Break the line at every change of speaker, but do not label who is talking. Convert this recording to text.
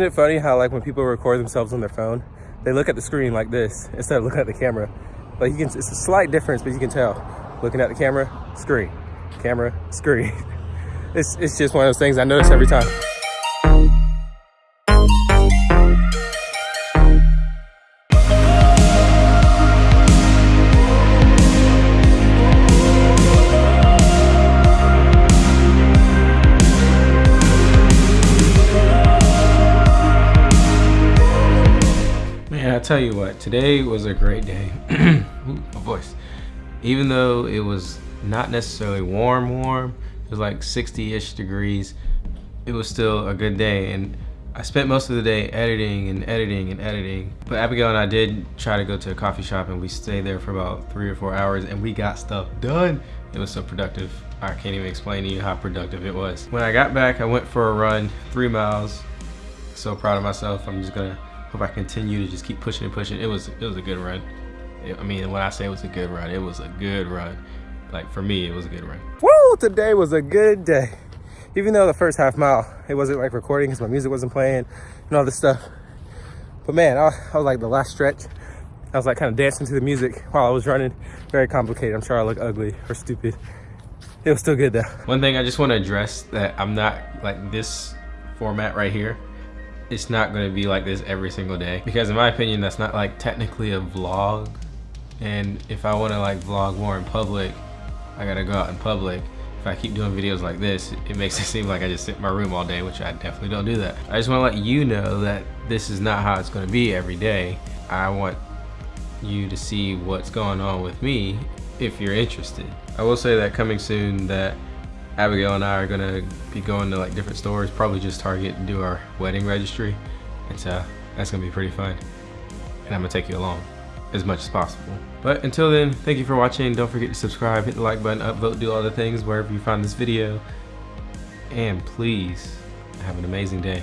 Isn't it funny how like when people record themselves on their phone, they look at the screen like this instead of looking at the camera. Like you can, it's a slight difference, but you can tell. Looking at the camera, screen, camera, screen. It's, it's just one of those things I notice every time. Tell you what, today was a great day. Ooh, my voice. Even though it was not necessarily warm, warm, it was like 60-ish degrees, it was still a good day. And I spent most of the day editing and editing and editing. But Abigail and I did try to go to a coffee shop and we stayed there for about three or four hours and we got stuff done. It was so productive. I can't even explain to you how productive it was. When I got back, I went for a run, three miles. So proud of myself. I'm just gonna hope I continue to just keep pushing and pushing. It was it was a good run. I mean, when I say it was a good run, it was a good run. Like for me, it was a good run. Woo! Today was a good day. Even though the first half mile, it wasn't like recording because my music wasn't playing and all this stuff. But man, I, I was like the last stretch. I was like kind of dancing to the music while I was running. Very complicated. I'm sure I look ugly or stupid. It was still good though. One thing I just want to address that I'm not like this format right here. It's not to be like this every single day because in my opinion, that's not like technically a vlog. And if I want to like vlog more in public, I gotta go out in public. If I keep doing videos like this, it makes it seem like I just sit in my room all day, which I definitely don't do that. I just wanna let you know that this is not how it's gonna be every day. I want you to see what's going on with me if you're interested. I will say that coming soon that Abigail and I are gonna be going to like different stores, probably just Target and do our wedding registry. And so that's gonna be pretty fun. And I'm gonna take you along as much as possible. But until then, thank you for watching. Don't forget to subscribe, hit the like button, upvote, do all the things wherever you find this video. And please have an amazing day.